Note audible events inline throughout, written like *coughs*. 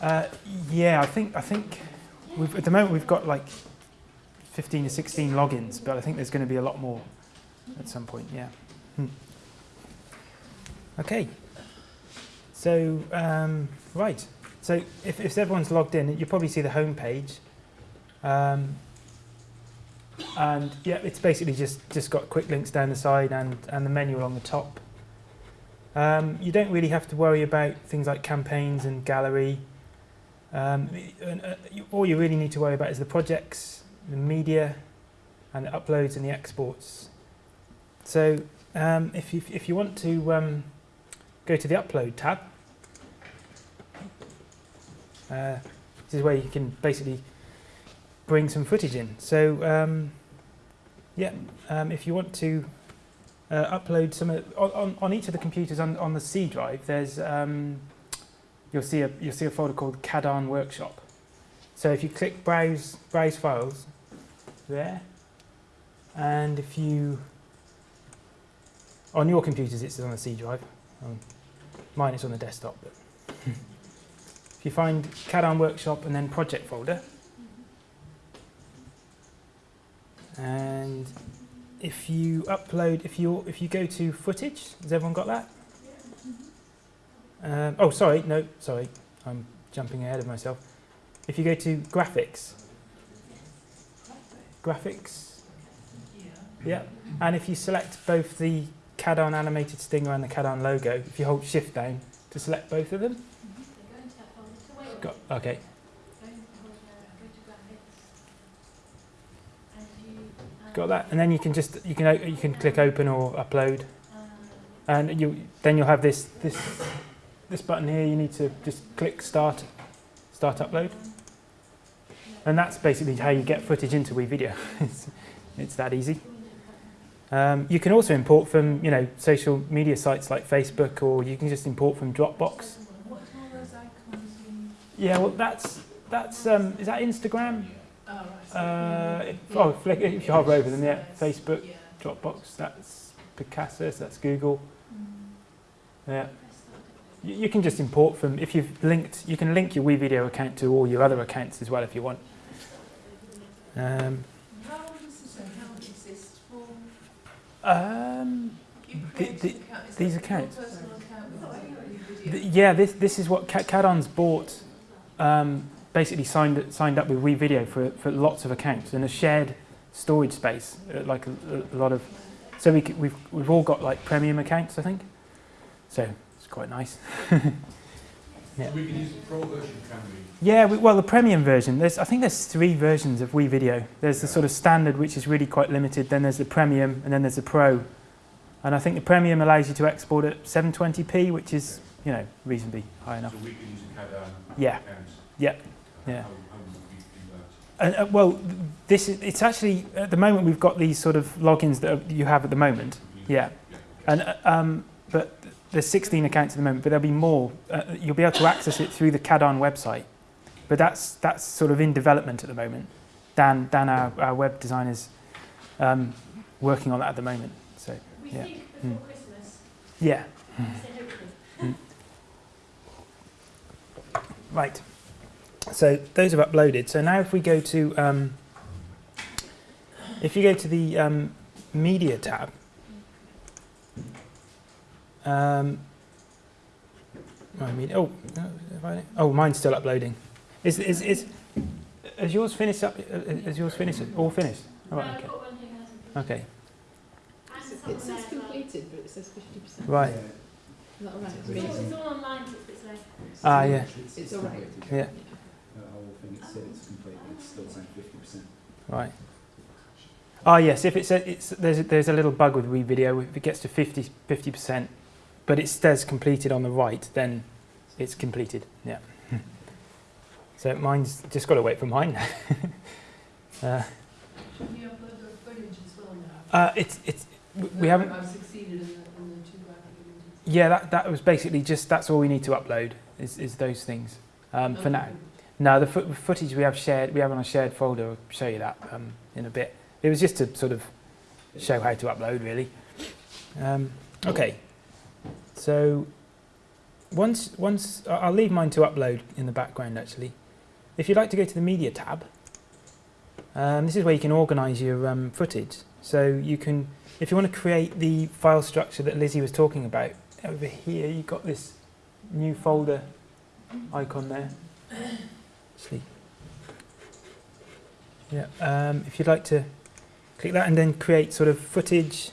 Uh, yeah, I think I think we've, at the moment we've got like 15 or 16 logins, but I think there's going to be a lot more at some point. Yeah. Hmm. Okay. So um, right. So if, if everyone's logged in, you'll probably see the home page. Um, and yeah, it's basically just just got quick links down the side and and the menu along the top. Um, you don't really have to worry about things like campaigns and gallery. Um, and, uh, you, all you really need to worry about is the projects, the media, and the uploads and the exports. So um, if, you, if you want to um, go to the upload tab, uh, this is where you can basically bring some footage in. So um, yeah, um, if you want to uh, upload some of, on, on each of the computers on, on the C drive, there's um, you'll see a you'll see a folder called Cadarn Workshop. So if you click browse browse files there, and if you on your computers it's on the C drive. Um, mine is on the desktop. But *laughs* if you find Cadarn Workshop and then project folder, and if you upload, if you if you go to footage, has everyone got that? Um, oh, sorry, no, sorry, I'm jumping ahead of myself. If you go to graphics, graphics, yeah, and if you select both the Cadarn animated stinger and the Cadarn logo, if you hold shift down to select both of them, Go into that folder. So wait, got, okay, go into go to graphics. And you, um, got that, and then you can just you can you can click open or upload, and you then you'll have this this this button here. You need to just click start start upload. And that's basically how you get footage into WeVideo. *laughs* it's, it's that easy. Um, you can also import from, you know, social media sites like Facebook, or you can just import from Dropbox. What all those icons? Yeah, well, that's that's um, is that Instagram? Oh, right. so- Uh, if, oh, flick, if you hover over them, yeah, Facebook, Yeah. Dropbox, that's Picasa, that's Google. Mm. Yeah, you, you can just import from if you've linked. You can link your WeVideo account to all your other accounts as well if you want. Um, How long does this account exist for? um, The- the- account. These accounts. Your account with Th- video? yeah, this this is what Ca- Cadarn's bought. Um, basically signed signed up with WeVideo for for lots of accounts and a shared storage space, uh, like a, a lot of. So we, we've, we've all got like premium accounts, I think. So it's quite nice. *laughs* Yeah. We can use the pro version, can we? Yeah, we, well, the premium version. There's I think there's three versions of WeVideo. There's the sort of standard, which is really quite limited. Then there's the premium, and then there's the pro. And I think the premium allows you to export at 720p, which is you know reasonably high enough. So we can use a Yeah, yeah. How, how would we do And, uh, well, this is, it's actually, at the moment, we've got these sort of logins that are- you have at the moment. Yeah. And, uh, um, but there's 16 accounts at the moment, but there'll be more. Uh, you'll be able to access it through the Cadarn website. But that's, that's sort of in development at the moment. Dan, Dan our, our web designer's um, working on that at the moment. So, We Yeah. think before Mm. Christmas, yeah. Say. Right. So those have uploaded. So now if we go to, um, if you go to the um, media tab, um, I mean, oh, no, have I- oh, mine's still uploading. Is is is has yours finished up? uh, Is yours finished? All finished? Oh, right, okay. got one here that hasn't Okay. It says there as well. completed, but it says fifty percent. Right. Is that all right? It's all, it's all online, so it's like, Ah, yeah. It's all right. Yeah. The whole thing, it said it's complete, but it's still saying fifty percent. Right. Oh yes, if it's, a, it's there's a, there's a little bug with WeVideo. If it gets to 50 percent, but it says completed on the right, then it's completed. Yeah. *laughs* so mine's just got to wait for mine. *laughs* uh, Should we upload the footage as well now? uh, it's it's we- we haven't. I've succeeded in the, in the two graphic images. Yeah, that that was basically just that's all we need to upload is is those things um, for Okay. now. No, the fo- footage we have shared, we have on a shared folder. I'll show you that um, in a bit. It was just to sort of show how to upload, really. Um, okay. so once, once I'll leave mine to upload in the background actually. If you'd like to go to the media tab, um, this is where you can organise your um, footage. So you can, if you want to create the file structure that Lizzie was talking about, over here you've got this new folder icon there. Actually, yeah. Um, if you'd like to click that and then create sort of footage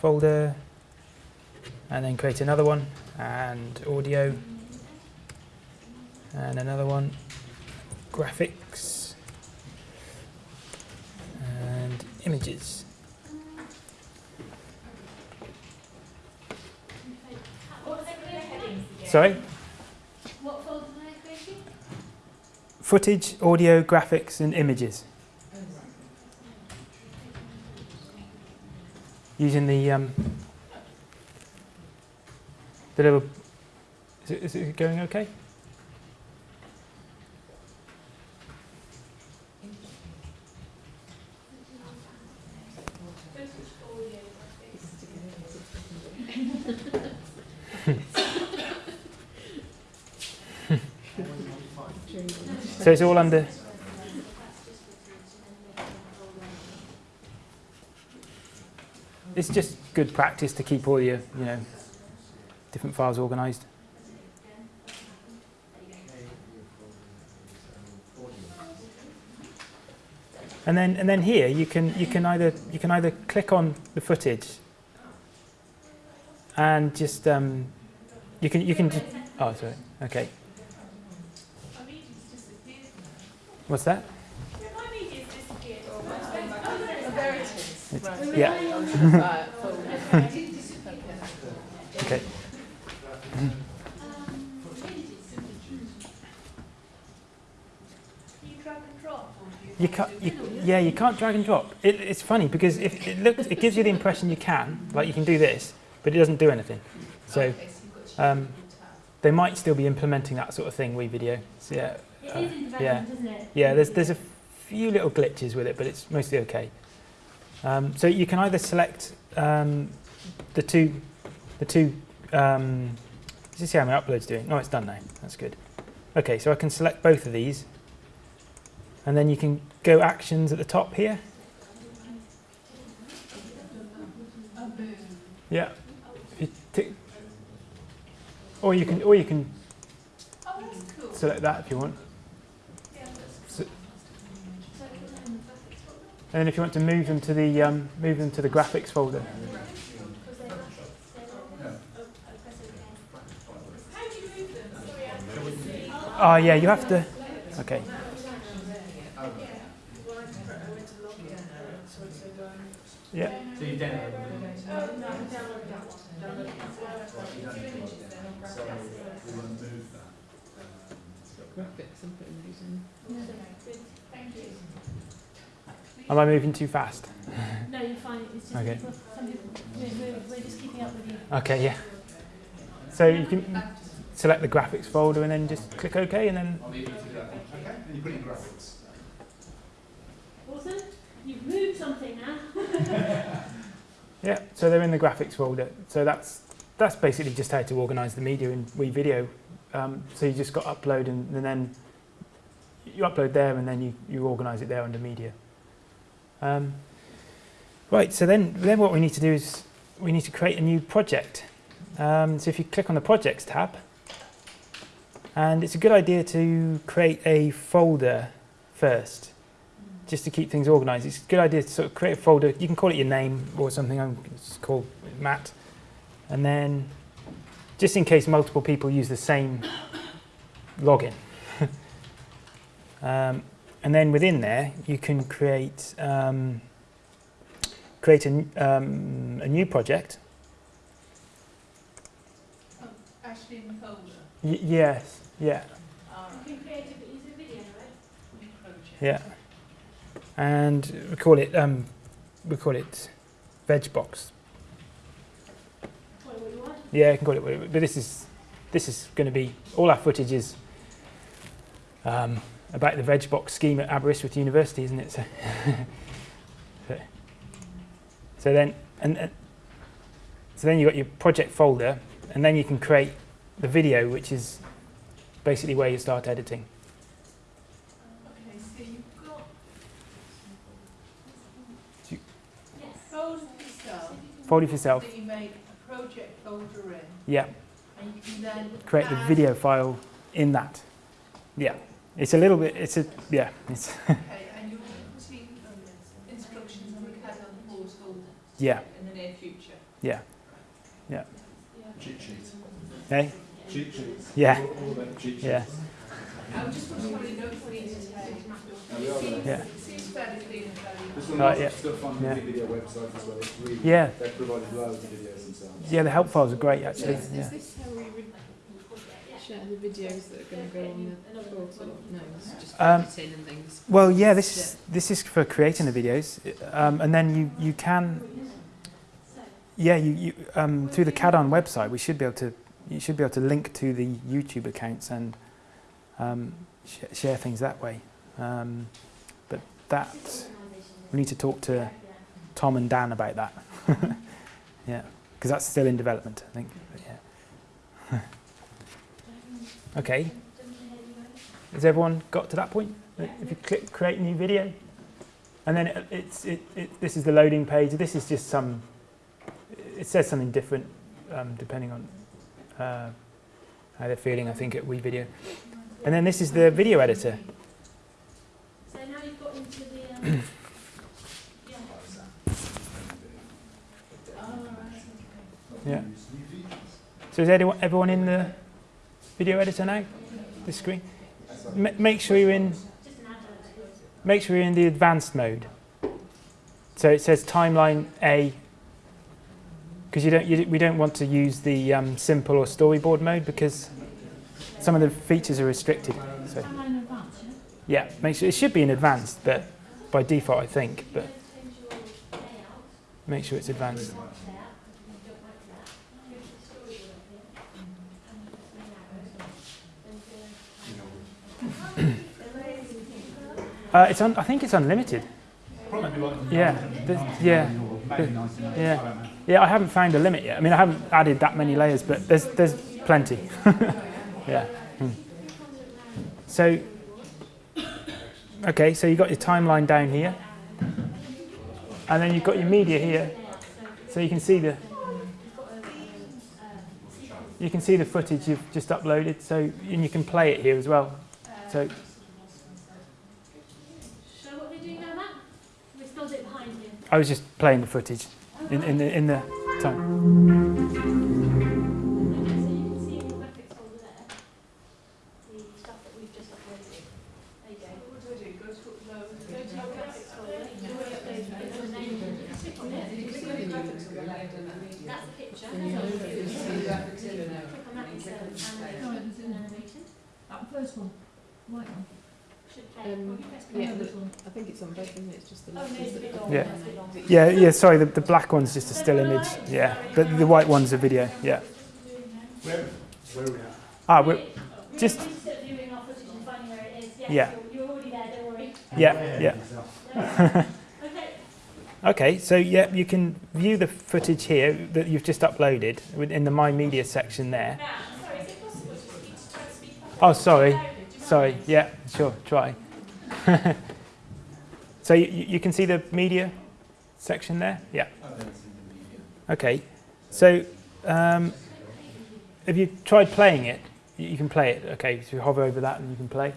folder, and then create another one and audio, and another one, graphics, and images. Sorry, What folder are they creating? Footage, audio, graphics, and images. Using the um, the little. Is it, is it going okay? So it's all under. It's just good practice to keep all your, you know, different files organised. And then, and then here you can you can either you can either click on the footage and just um, you can you can oh sorry okay My meeting's disappeared what's that Yeah, my media's disappeared. Oh, there it is. It's- Right. yeah Right, folder. It that? disappear. *laughs* okay you can't, you, yeah, you can't drag and drop. It, it's funny because if it looks, it gives you the impression you can, like you can do this, but it doesn't do anything. So um. They might still be implementing that sort of thing. WeVideo. So yeah, It uh, is in development, yeah. isn't it? yeah. There's there's a few little glitches with it, but it's mostly okay. Um, so you can either select um, the two, the two. Um, let's just see how my upload's doing. Oh, it's done now. That's good. Okay, so I can select both of these, and then you can go actions at the top here. Yeah. If you tick, or you can, or you can Oh, that's cool. select that if you want. Yeah, So- cool. So put that in the graphics folder? And then if you want to move them to the um, move them to the graphics folder. Because they're graphics, they're not- oh, I press it again. How do you move them? Sorry, I couldn't see. Oh yeah, you have to. Okay. Yeah. So you download them. Oh, no, I downloaded that one. Downloaded that one. So we want to move that. um, Graphics and putting those in. No, good, thank you. Am I moving too fast? No, you're fine, it's just Okay. people, some people, we're, we're, we're just keeping up with you. Okay. Yeah. So you can select the graphics folder and then just click OK and then I'll leave you to do that. Okay, and you put in graphics. Awesome, you've moved something now. *laughs* yeah. So they're in the graphics folder. So that's that's basically just how to organise the media in WeVideo. Um, so you just got upload and, and then you upload there and then you, you organise it there under media. Um, right, so then, then what we need to do is we need to create a new project. Um, so if you click on the projects tab, and it's a good idea to create a folder first, just to keep things organised. It's a good idea to sort of create a folder. You can call it your name or something. I'm just called Matt, and then just in case multiple people use the same login. *laughs* um, and then within there, you can create um, create a, n- um, a new project. Oh, Actually in the folder. Y- yes, yeah, All You right. can create it, but a video, right? New project. yeah. And we call it um, we call it VegBox. Call it what you want. Yeah, you can call it whatever. But this is this is going to be all our footage is um, about the VegBox scheme at Aberystwyth University, isn't it? So, so, *laughs* so then, and, and So then you've got your project folder, and then you can create the video, which is basically where you start editing. Okay, so you've got You- folder for yourself, yourself. that you make a project folder in, Yeah, and you can then create the video file in that. Yeah, it's a little bit. It's a yeah. It's *laughs* Okay, and you'll be putting um, instructions on the Cadarn portal yeah in the near future. yeah Cheat sheets. hey Cheat sheets. yeah All, all cheat sheets. yeah I just want to probably know for you to take. No, we are there. yeah It seems fairly clean and fairly. This one Right, yeah. stuff on Yeah. the video website as well. It's really, yeah they've provided loads of videos themselves. yeah. The help files are great actually. Is, Yeah. is this how we would share the videos that are going to go on the portal? No, it's just Um, editing and things. Well, yeah, this is this is for creating the videos, um, and then you you can, yeah, you, you um, through the Cadarn website, we should be able to you should be able to link to the YouTube accounts and um, sh- share things that way. Um, but that we need to talk to Tom and Dan about that. *laughs* yeah, because that's still in development, I think. But yeah. *laughs* okay. Has everyone got to that point? If you click create new video, and then it, it's it, it, this is the loading page. This is just some. It says something different um, depending on uh, how they're feeling. I think at WeVideo, and then this is the video editor. So now you've got into the, um, *coughs* yeah. Yeah. So is anyone, everyone in the video editor now? This screen. M- make sure you're in. Make sure you're in the advanced mode. So it says timeline A. Because you don't, you, we don't want to use the um, simple or storyboard mode because some of the features are restricted. So yeah, make sure it should be in advanced, but by default I think. But make sure it's advanced. Uh, it's I think it's unlimited. Yeah, there's- yeah, yeah, yeah. I haven't found a limit yet. I mean, I haven't added that many layers, but there's there's plenty. *laughs* yeah. Hmm. So, okay, so you've got your timeline down here, and then you've got your media here, so you can see the you can see the footage you've just uploaded. So, and you can play it here as well. So what are we doing now, Matt? We're still a bit behind you. I was just playing the footage in, in the in the time. Okay, so you can see in the graphics folder there, the stuff that we've just uploaded. There you go. What do I do? Go to upload. Go to your graphics folder, you already uploaded it, there's a name, click on it, that's the picture, click on that instead of animation, animation, That first one, white one. should play, Um, probably press play yeah, on the- this one. I think it's on both, isn't it? It's just the Oh, no, letters it's a that bit are long, Yeah. that's a bit long. Yeah, yeah. Sorry, the, the black one's just a still image. Yeah, but the white one's a video. Yeah. Where, where are we at? Ah, we're, We're just- just viewing our footage and finding where it is, yes, Yeah. you're, you're already there, don't worry. yeah, yeah. Okay, Okay, so yeah, you can view the footage here that you've just uploaded in the My Media section there. now, sorry, is it possible just for you to try to speak up? Oh, sorry, Loud, do you mind? sorry. Yeah, sure. Try. *laughs* so you, you can see the media section there. Yeah. Okay. So, um, have you tried playing it? You can play it. Okay, so you hover over that and you can play.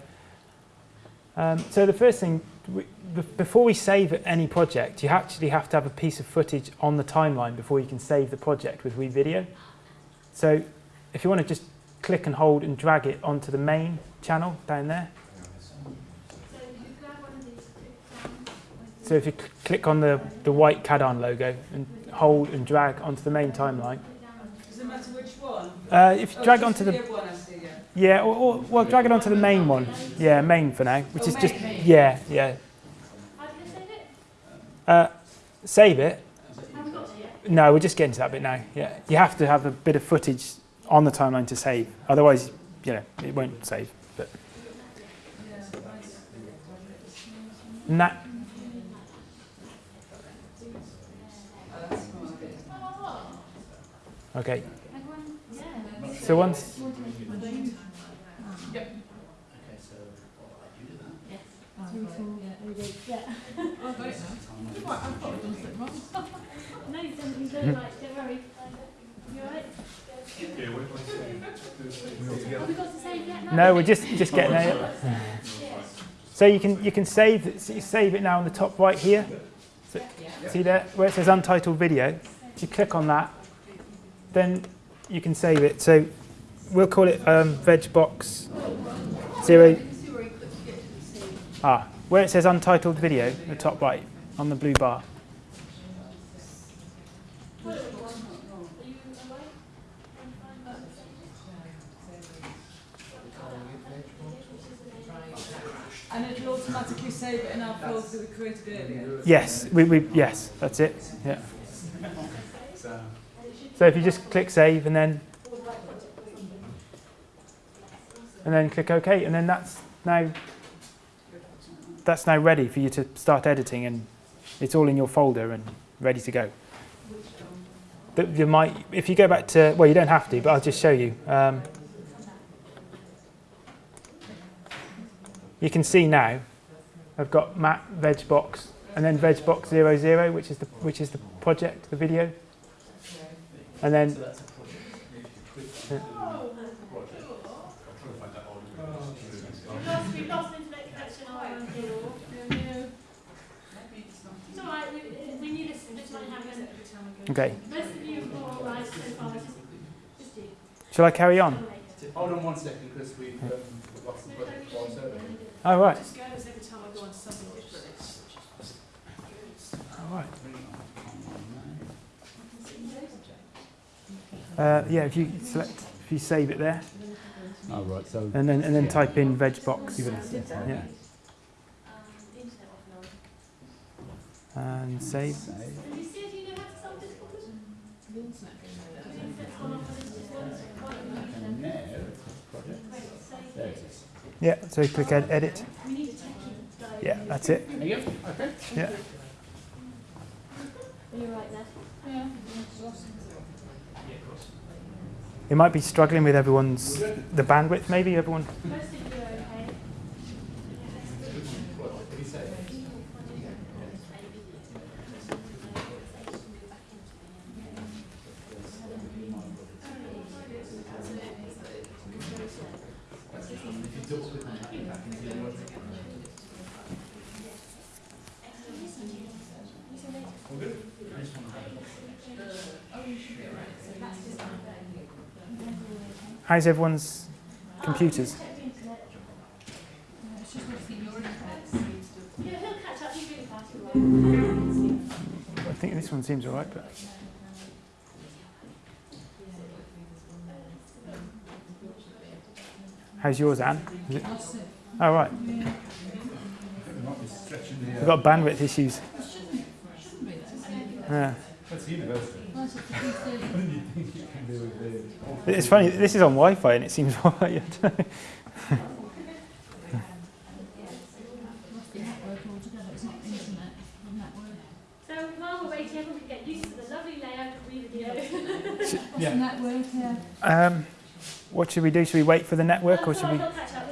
Um, so the first thing, we, before we save any project, you actually have to have a piece of footage on the timeline before you can save the project with WeVideo. So if you want to just click and hold and drag it onto the main channel down there. So you grab one of these, click down with So if you click on the, the white Cadarn logo and hold and drag onto the main timeline. Does it matter which one? Uh, if you drag onto the one I see, yeah. Yeah, or, or well, drag it onto the main one. Yeah, main for now, which Oh, is just main, main. yeah, yeah. How do you save it? Uh, save it. Have we got to yet? No, we're just getting to that bit now. Yeah, you have to have a bit of footage on the timeline to save. Otherwise, you know, it won't save. But and that to save yet? no, we're just just getting it. So you can you can save so save it now on the top right here. So, see there where it says untitled video. If you click on that, then you can save it. So we'll call it um, vegbox zero. Ah, where it says untitled video, the top right on the blue bar. Are you awake? And it'll automatically save it in our folders that we created earlier. Yes, we, we yes, that's it. Yeah. So, if you just click save and then and then click OK, and then that's now that's now ready for you to start editing, and it's all in your folder and ready to go. But you might, if you go back to, well, you don't have to, but I'll just show you. Um, you can see now, I've got Matt Vegbox and then Vegbox 00, which is the which is the project, the video, and then so that's a project. Yeah. We've lost, we've lost internet connection on here. It's alright, we, when you listen, this might happen. okay. Most of you have got all right so far, just, just you. Shall I carry on? Hold on one second, Chris, we've, um, lost the project for survey. Oh right. Just go as every time I go on to something different, it's just good. Oh, right. Bring it on, on, on, Uh, yeah, if you select, if you save it there, now. Oh, right, so. and then and then type in vegbox, yeah, Um, internet off now. and save. And you see if you know how to solve this problem? The internet's gone off and it's just one, one, And now, project, Wait, save there it. it is. Yeah, so you click ed- edit. We need a techie dive. Yeah, that's it. There you go, okay. Yeah. Are you right there? Yeah. It might be struggling with everyone's the bandwidth. Maybe everyone. Most of you are okay. What did he say? If you double click on that, back into the other All good? I just want to have a How's everyone's computers? Check the internet. It's just what's in your internet. Yeah, he'll catch up. He's really everyone's computers? I think this one seems alright, but how's yours, Anne? It? Oh right, we've got bandwidth issues. Yeah. That's university. That's it, it's What did you think you can do with the? It's funny. This is on Wi-Fi and it seems *laughs* alright. I don't know. must be network altogether, it's not internet, it's network. So while we're waiting, everyone can get used to the lovely layout of the video. What's Yeah. network, yeah? Um, what should we do? Should we wait for the network or should we? He'll catch up.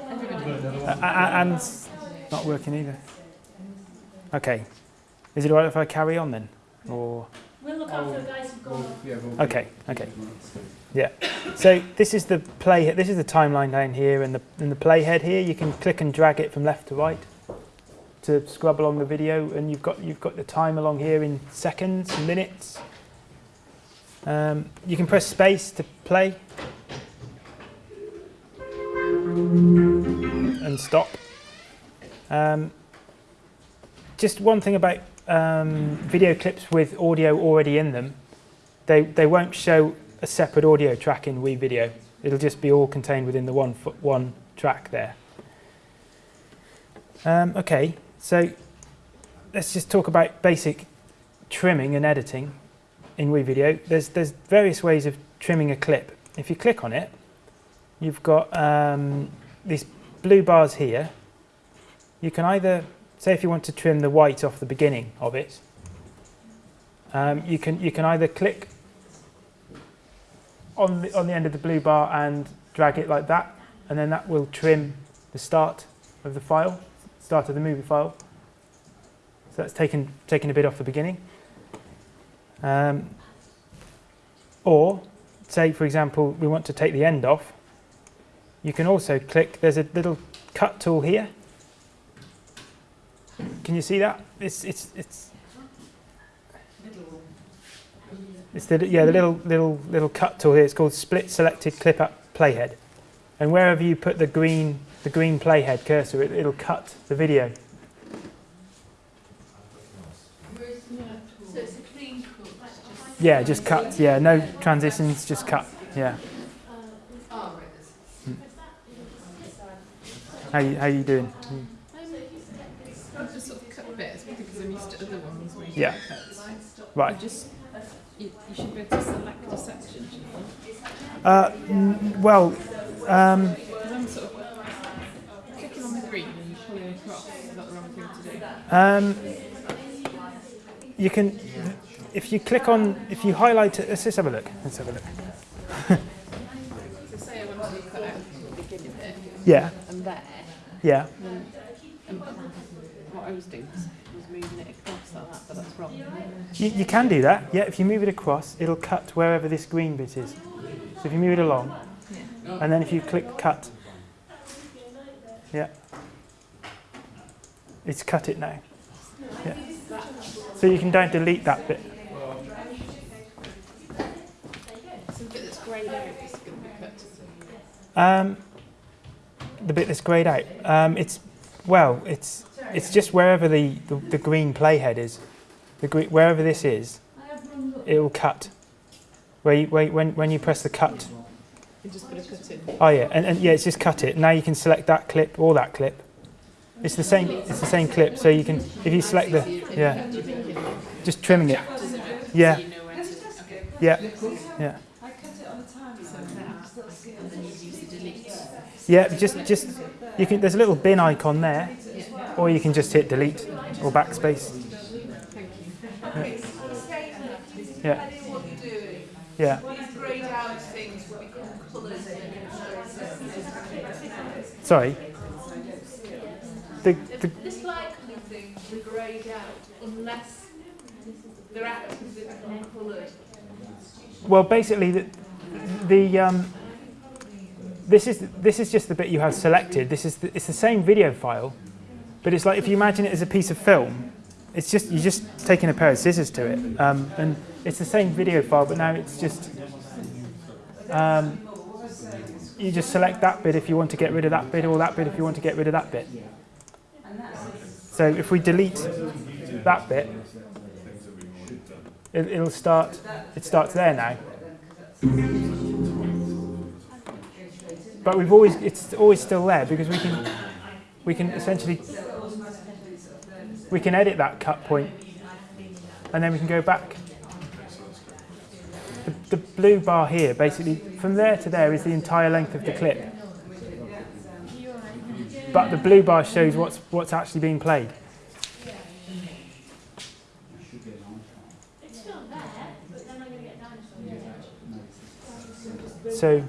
Uh, uh, Anne's not working either. Okay. Is it alright if I carry on then? Or We'll look after the guys Yeah, okay, okay. So this is the play. This is the timeline down here, and the and the playhead here. You can click and drag it from left to right to scrub along the video, and you've got you've got the time along here in seconds, minutes. Um, you can press space to play and stop. Um, just one thing about um, video clips with audio already in them, they, they won't show a separate audio track in WeVideo. It'll just be all contained within the one, one track there. Um, okay, so let's just talk about basic trimming and editing in WeVideo. There's, there's various ways of trimming a clip. If you click on it, you've got um, these blue bars here. You can either say if you want to trim the white off the beginning of it, um, you can you can either click on the, on the end of the blue bar and drag it like that, and then that will trim the start of the file, start of the movie file. So that's taken, taken a bit off the beginning. Um, or, say for example, we want to take the end off, you can also click, there's a little cut tool here. Can you see that? It's, it's, it's, it's the, yeah, the little, little, little cut tool here. It's called split selected clip up playhead. And wherever you put the green, the green playhead cursor, it, it'll cut the video. So it's a clean cut. Yeah, just cut. Yeah, no transitions, just cut. Yeah. There's How you, how you doing? I've just sort of cut bits because I'm used to other ones where you Yeah. Right. You should be able to select a section, shouldn't you? Uh, well, um, I'm sort of clicking on the green and pulling across. Is that the wrong thing to do? um, you can, if you click on, if you highlight it, let's just have a look. Let's have a look. So say I wanted to cut out the beginning bit Yeah, and there, yeah. um, what I was doing was, was moving it across that, but that's wrong. You, you can do that. Yeah, if you move it across, it'll cut wherever this green bit is. So if you move it along, and then if you click cut, yeah, it's cut it now. Yeah. So you can don't delete that bit. Um, the bit that's greyed out. Um, it's well, it's it's just wherever the, the, the green playhead is. The gre- wherever this is, it will cut. Where you, where, when when you press the cut. You just put a cut in. Oh yeah, and, and yeah, it's just cut it. Now you can select that clip or that clip. It's the same. It's the same clip. So you can, if you select the, yeah, just trimming it. Yeah, You know where to. Okay. yeah, yeah, So that, and then you use the delete. yeah. Just, just you can. There's a little bin icon there, or you can just hit delete or backspace. Thank. Yeah, what you're doing. yeah. These greyed out things will become colours. Sorry. The, the, likely things are greyed out unless they're become coloured. well, basically, the, the um, this is this is just the bit you have selected. This is the, it's the same video file, but it's like if you imagine it as a piece of film. It's just you're just taking a pair of scissors to it, um, and it's the same video file, but now it's just um, you just select that bit if you want to get rid of that bit, or that bit if you want to get rid of that bit. So if we delete that bit, it, it'll start. It starts there now. But we've always it's always still there because we can we can essentially we can edit that cut point and then we can go back. The, the blue bar here basically from there to there is the entire length of the clip. But the blue bar shows what's what's actually being played. So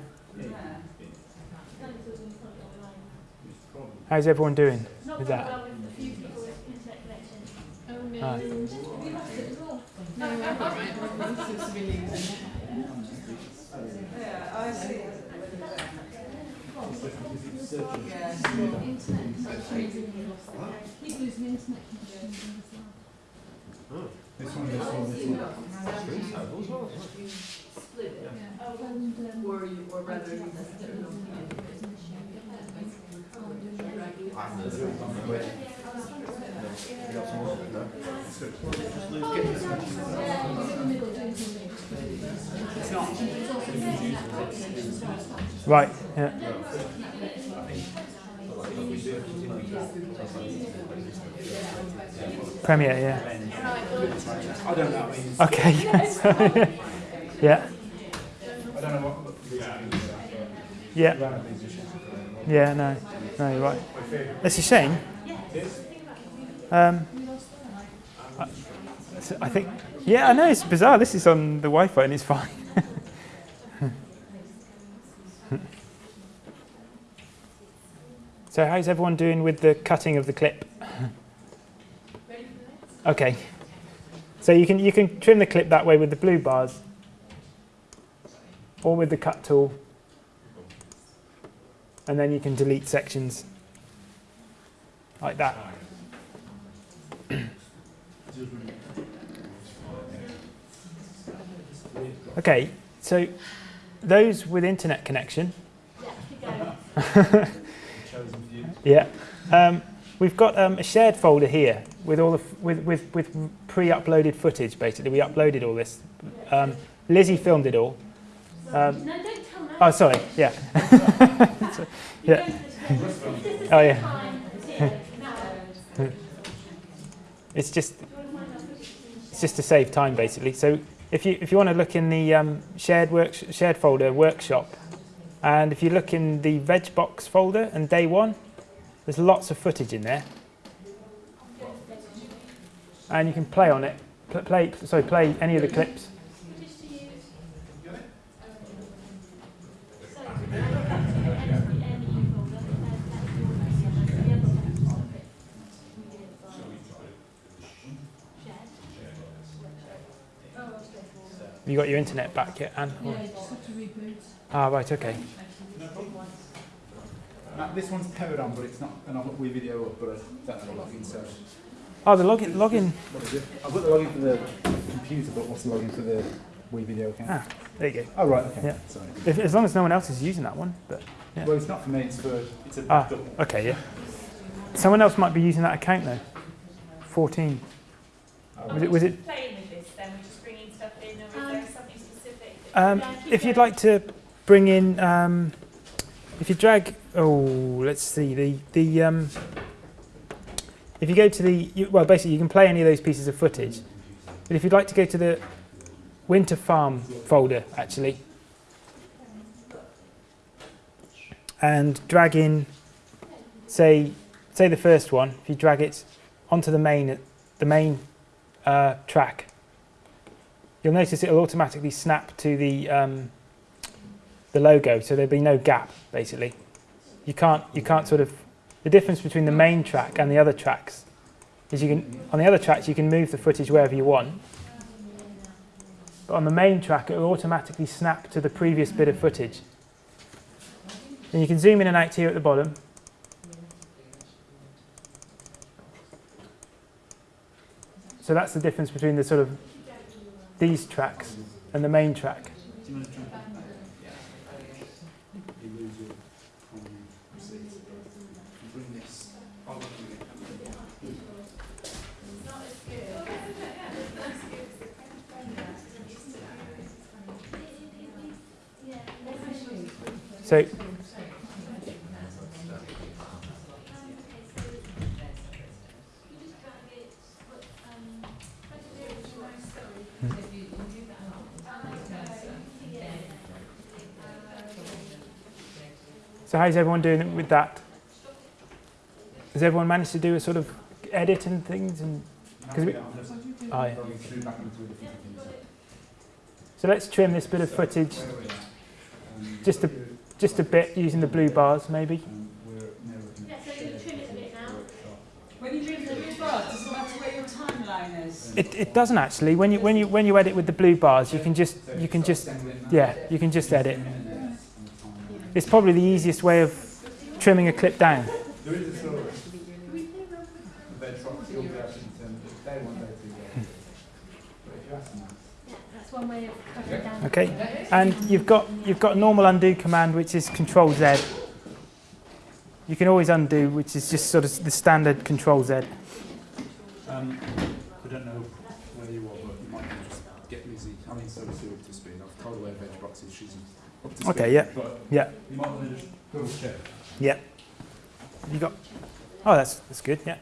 how's everyone doing with that? Connections as well. This one, this one, this one. And, Or you, or rather you Right, yeah. Premiere, yeah. I don't know. Okay, yes. yeah, I don't know what. *laughs* yeah, yeah, no, no, you're right. It's a shame. Um, I, I think, yeah, I know, it's bizarre. This is on the Wi Fi and it's fine. *laughs* So how's everyone doing with the cutting of the clip? Okay. So you can you can trim the clip that way with the blue bars, or with the cut tool, and then you can delete sections like that. *clears throat* Okay, so those with internet connection, Yeah, keep going. Chosen for you. yeah, um, we've got um, a shared folder here with all the f- with with, with pre-uploaded footage. Basically, we uploaded all this. Um, Lizzie filmed it all. Um, No, don't tell me. oh, sorry, yeah. *laughs* Yeah. go to the This is Oh, yeah. time, zero, no. It's just it's just to save time basically. So if you if you want to look in the um, shared work shared folder workshop, and if you look in the veg box folder and day one, there's lots of footage in there, and you can play on it. Pl- Play sorry play any of the clips. Just to use. So, I look up to the NE NE folder, uh, that's your message, the other one. We did it by shared. Oh, straightforward. You got your internet back yet, Anne? Yeah, you just have to reboot. Ah right okay. Matt, this one's powered on, but it's not, and I've got WeVideo up, but I don't know the login, so. Oh the login login What is it? I've got the login for the computer, but what's the login for the WeVideo account? Ah. there you go. Oh, right, okay. Yeah. Sorry. If, as long as no one else is using that one, but yeah. Well, it's not for me, it's for, it's a Ah. double. Okay, yeah. Someone else might be using that account though. 14. Was it, was it, playing with this then? We're just bringing stuff in, or is Um, there something specific? Um, if you'd like to bring in, um, if you drag, oh, let's see, the, the, um, if you go to the, you, well, basically you can play any of those pieces of footage. But if you'd like to go to the Winter Farm folder, actually, and drag in, say, say the first one, if you drag it onto the main, the main uh, track, you'll notice it'll automatically snap to the um, the logo, so there'll be no gap basically. You can't you can't sort of the difference between the main track and the other tracks is you can on the other tracks you can move the footage wherever you want. But on the main track it will automatically snap to the previous bit of footage. And you can zoom in and out here at the bottom. So that's the difference between the sort of these tracks and the main track. Do you want to jump back? Yeah. You lose your um, receipts. You bring this. I'll look at it. So So how's everyone doing with that? Has everyone managed to do a sort of edit and things? And Because we- I'm oh, yeah. going through back into a different thing. So let's trim this bit of footage Where are we at? Um, Just a- just a bit using the blue bars, maybe. um, we're now looking Yeah, at so you trim it a bit now. workshop. When you move the blue bar, does it matter where your timeline is? It, it doesn't actually. When you when you when you edit with the blue bars, you can just you can just yeah you can just edit. It's probably the easiest way of trimming a clip down. There is a sort of bed truck, you'll be able to determine if they want day two days. But if you ask them that, Yeah, that's one way of cutting it down. Okay, and you've got you've got normal undo command which is Control Z. You can always undo, which is just sort of the standard Control Z. Um, I don't know where you are, but you might want to just get Lizzie, I mean, so Sue up to speed. I've told her where veg box is, she's up to speed. Okay, yeah. But Yeah, you might want to just double check. yeah. You got. Oh, that's that's good. Yeah.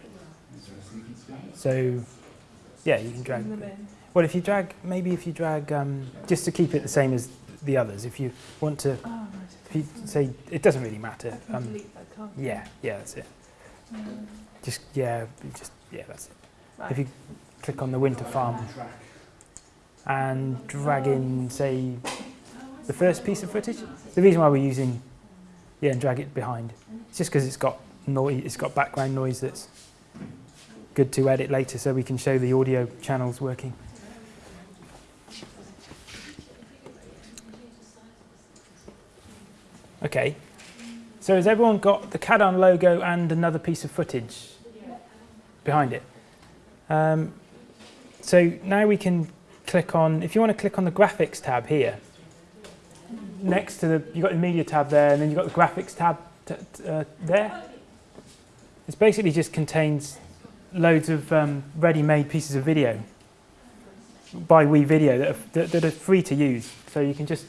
Is there a sequence for that? So, yeah, you can drag. In the bin. Well, if you drag, maybe if you drag, um, just to keep it the same as the others, if you want to, Oh, right. if you say, it doesn't really matter. Um, that, yeah, yeah, that's it. Um, Just, yeah, just, yeah, that's it. right. If you click on the winter farm and drag in, say, the first piece of footage. The reason why we're using, yeah, and drag it behind. It's just because it's got noise, it's got background noise that's good to edit later so we can show the audio channels working. Okay, so has everyone got the Cadarn logo and another piece of footage behind it? Um, so now we can click on, if you want to click on the graphics tab here, next to the, you've got the media tab there and then you've got the graphics tab uh, there. It basically just contains loads of um, ready-made pieces of video by WeVideo that are, that, that are free to use. So you can just,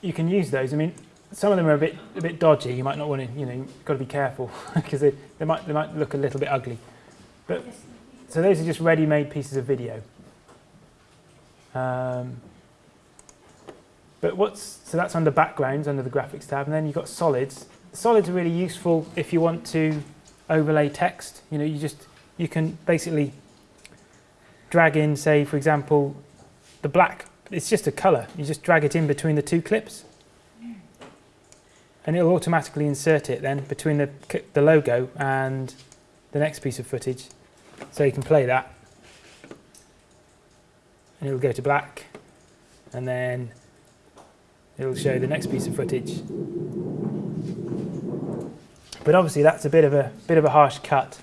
you can use those. I mean, some of them are a bit, a bit dodgy. You might not want to, you know, you've got to be careful *laughs* because they, they, might, they might look a little bit ugly. But so those are just ready-made pieces of video. Um, but what's so that's under backgrounds under the graphics tab, and then you've got solids. Solids are really useful if you want to overlay text. You know, you just you can basically drag in, say, for example, the black. It's just a color. You just drag it in between the two clips, and it'll automatically insert it then between the the logo and the next piece of footage. So you can play that, and it'll go to black, and then it'll show the next piece of footage. But obviously that's a bit of a bit of a harsh cut.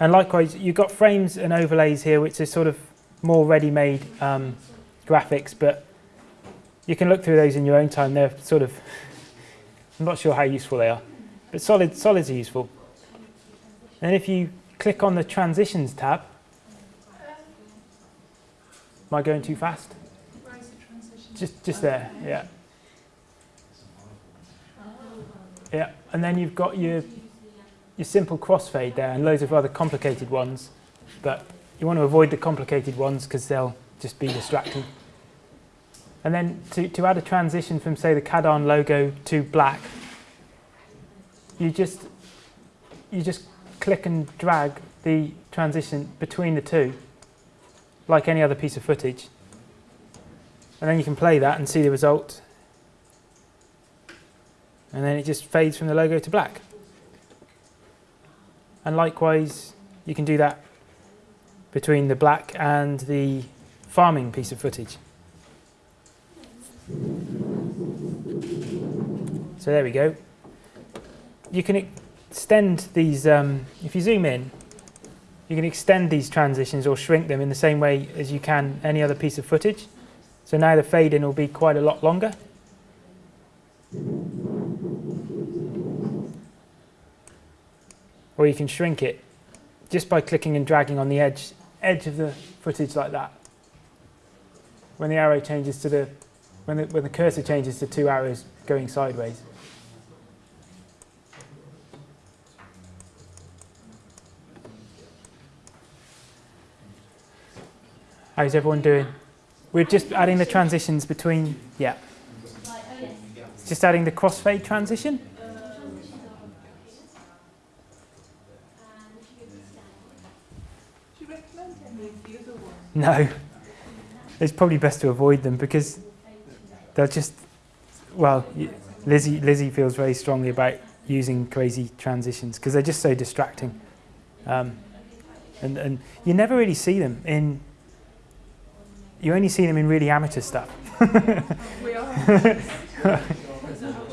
And likewise, you've got frames and overlays here, which are sort of more ready-made um, graphics, but you can look through those in your own time. They're sort of, *laughs* I'm not sure how useful they are, but solid, solids are useful. And if you click on the transitions tab, am I going too fast? Just, just there, yeah. Yeah, and then you've got your your simple crossfade there and loads of other complicated ones, but you want to avoid the complicated ones because they'll just be distracting. And then to, to add a transition from say the Cadarn logo to black, you just you just click and drag the transition between the two, like any other piece of footage. And then you can play that and see the result. And then it just fades from the logo to black. And likewise, you can do that between the black and the farming piece of footage. So there we go. You can extend these, um, if you zoom in, you can extend these transitions or shrink them in the same way as you can any other piece of footage. So now the fade in will be quite a lot longer. Or you can shrink it just by clicking and dragging on the edge edge of the footage like that. When the arrow changes to the when the, when the cursor changes to two arrows going sideways. How's everyone doing? We're just adding the transitions between, yeah. Just adding the crossfade transition. No. It's probably best to avoid them because they'll just, well, Lizzie, Lizzie feels very strongly about using crazy transitions because they're just so distracting. Um, and, and you never really see them in, you only see them in really amateur stuff. *laughs*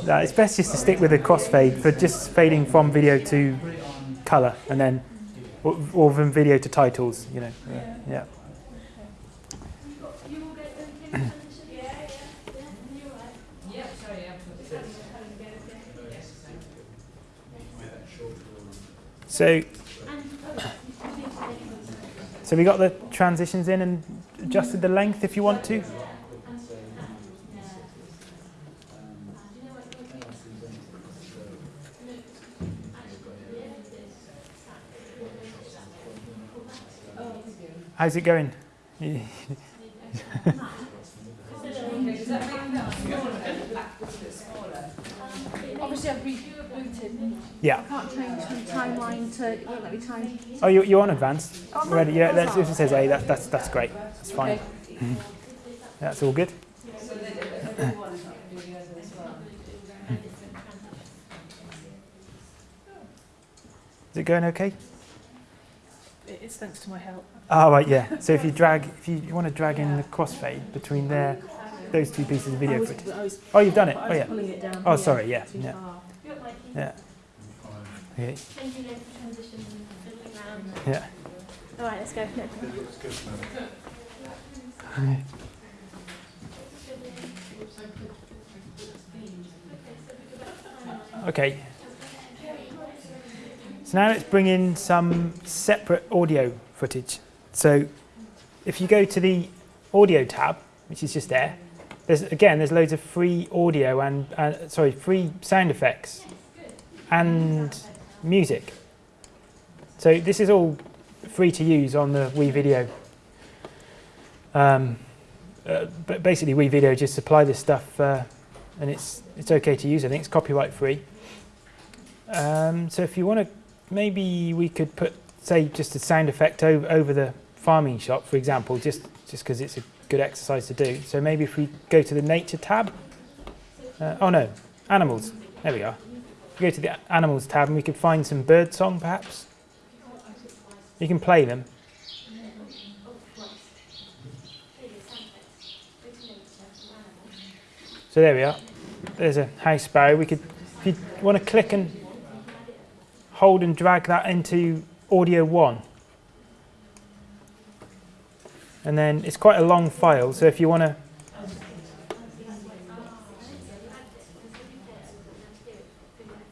No, it's best just to stick with a crossfade for just fading from video to colour and then, or, or from video to titles, you know. Yeah. yeah. So, *coughs* so we got the transitions in and adjusted the length if you want to. How's it going? Obviously, I've. Yeah. I can't change from timeline to, it won't let me time. Oh, you, you're on advanced. Oh, am Ready? Yeah, that's, sorry. if it says A, that, that's, that's great. That's fine. Okay. *laughs* That's all good. So they, everyone is not going to do the other as well. Is it going okay? It is thanks to my help. Oh, right, yeah. So if you drag, if you, you want to drag in the crossfade between there, those two pieces of video was, footage. Was, Oh, you've done it. Oh, yeah. it down Oh, here sorry, yeah, too yeah. far. Yeah. Okay. Changing over transition and fiddling around. Yeah. All right, let's go. No. It looks good now. Okay. So now let's bring in some separate audio footage. So if you go to the audio tab, which is just there, there's again there's loads of free audio and uh, sorry free sound effects and music. So this is all free to use on the WeVideo. Um, uh, but basically, WeVideo just supply this stuff, uh, and it's it's okay to use. I think it's copyright free. Um, so if you want to, maybe we could put, say, just a sound effect over, over the farming shop, for example, just just because it's a good exercise to do. So maybe if we go to the nature tab. Uh, oh no, animals. There we are. Go to the animals tab, and we could find some bird song, perhaps. You can play them. So there we are. There's a house sparrow. We could, if you want to click and hold and drag that into audio one. And then it's quite a long file, so if you want to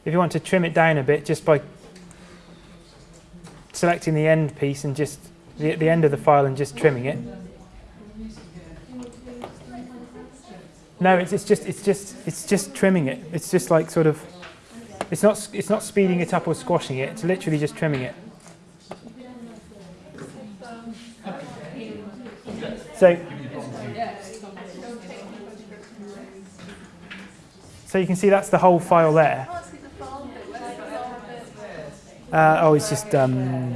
if you want to trim it down a bit just by selecting the end piece and just the, the end of the file and just trimming it. No, it's, it's just it's just it's just trimming it. It's just like sort of it's not it's not speeding it up or squashing it. It's literally just trimming it. So so you can see that's the whole file there. Uh, oh, it's just um,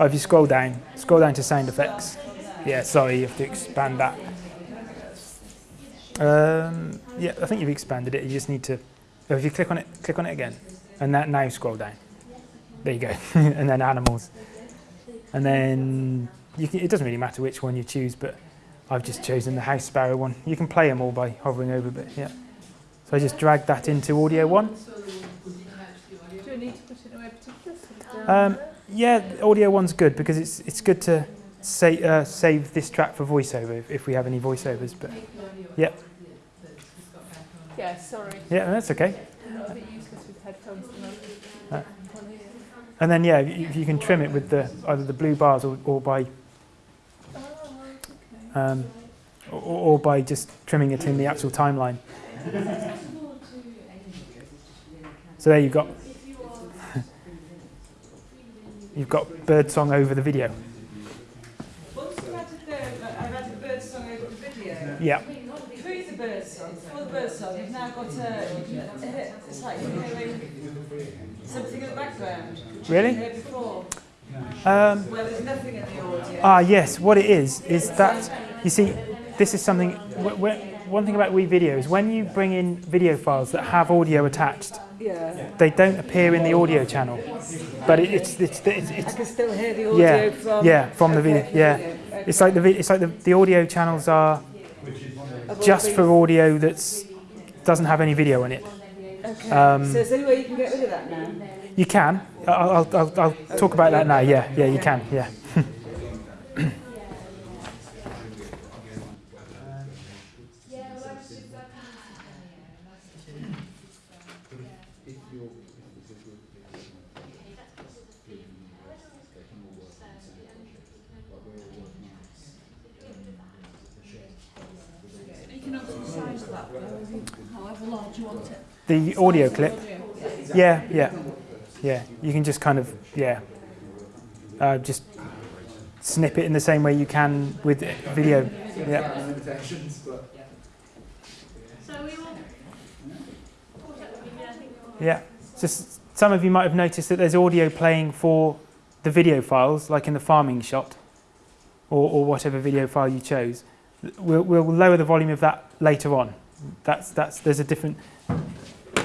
oh, if you scroll down, scroll down to sound effects. Yeah, sorry, you have to expand that. Um, yeah, I think you've expanded it. You just need to. If you click on it, click on it again, and that now scroll down. There you go, *laughs* and then animals, and then you can, it doesn't really matter which one you choose, but I've just chosen the house sparrow one. You can play them all by hovering over, but yeah. So I just drag that into audio one. Do I need to put it anywhere particular? Sort of down Um, yeah, the audio one's good because it's it's good to say, uh, save this track for voiceover if, if we have any voiceovers. But Yeah, Yeah, sorry. yeah, that's okay. Not a bit useless with headphones at the moment. Uh. And then yeah, you, you can trim it with the either the blue bars or, or by um, or, or by just trimming it in the actual timeline. *laughs* So there you've got you've got bird song over the video. Once you've added the, bird song over the video. Yeah. Through the bird song, for the bird song, you've now got a, it's like hearing something in the background. Really? before, Um, where there's nothing in the audio. Ah, yes. What it is is that you see, this is something. one thing about WeVideo is when you bring in video files that have audio attached, Yeah. they don't appear in the audio channel, but it, it's it's it's, I it's can still hear the audio yeah from. yeah from the video Okay, yeah. okay. It's like the it's like the, the audio channels are just for audio that's doesn't have any video in it. Okay. um, so is there any way you can get rid of that now? You can. I'll I'll, I'll, I'll talk about that now. Yeah yeah you can yeah. If you're, if there's a group of people, including universities, they can all work on the same project, like we're all working on this, um, shared. You can obviously size that however large you want it. The audio clip. Yeah yeah yeah. You can just kind of yeah. Uh, just snip it in the same way you can with video. Yeah. Yeah. Just some of you might have noticed that there's audio playing for the video files, like in the farming shot, or, or whatever video file you chose. We'll, we'll lower the volume of that later on. That's that's there's a different.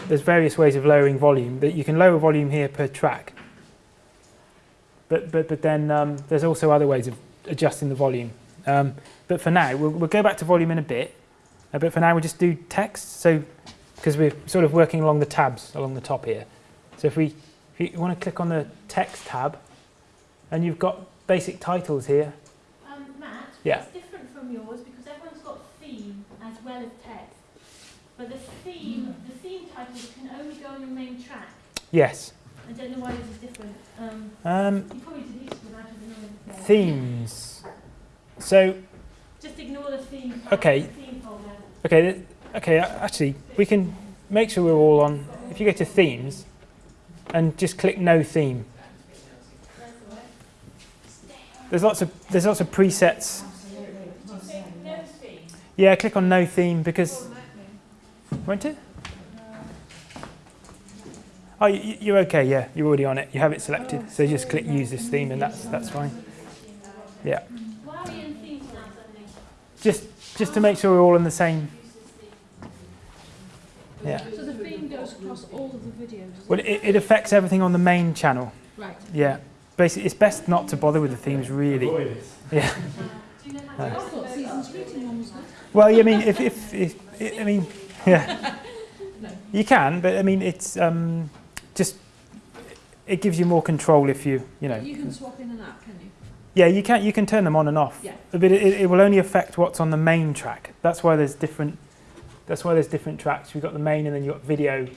There's various ways of lowering volume. That you can lower volume here per track. But but but then um, there's also other ways of adjusting the volume. Um, but for now, we'll, we'll go back to volume in a bit. Uh, but for now, we'll just do text. So because we're sort of working along the tabs along the top here. So if we if you want to click on the text tab, and you've got basic titles here. Um, Matt, Yeah. it's different from yours because everyone's got theme as well as. But the theme, the theme titles can only go on your main track. Yes. I don't know why this is different. Um, Um, you probably deleted them out of the knowledge. themes. So Just ignore the theme. Okay. The theme okay, okay. Actually, we can make sure we're all on. If you go to themes, and just click no theme. There's lots of there's lots of presets. Yeah, click on no theme because won't it? Oh, you, you're okay. Yeah, you're already on it. You have it selected. So just click use this theme, and that's that's fine. Yeah, Why are we in themes now just just to make sure we're all in the same. Yeah. So the theme goes across all of the videos. Well, it? it, it affects everything on the main channel. Right. Yeah. Basically, it's best not to bother with the themes, really. Yeah. Do you know how I to thought season greeting one was good. Well, I mean, if, if, if I mean, yeah, you can, but I mean, it's um, just it gives you more control if you, you know. You can swap in and out, can you? Yeah, you can you can turn them on and off. Yeah. But it, it will only affect what's on the main track. That's why there's different. That's why there's different tracks. We've got the main, and then you've got video,